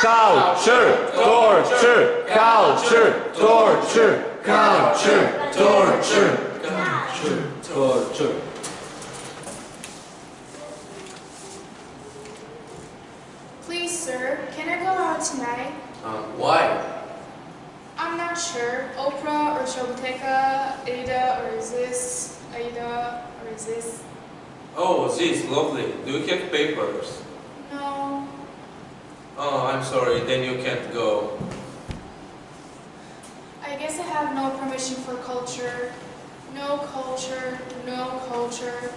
culture, culture, torture, culture, torture, culture, torture. Please, sir, can I go out tonight? Um, why? I'm not sure. Oprah or Shoboteka, Ada or is this Aida or is this? Oh, this lovely. Do you have papers? I'm sorry. Then you can't go. I guess I have no permission for culture. No culture, no culture.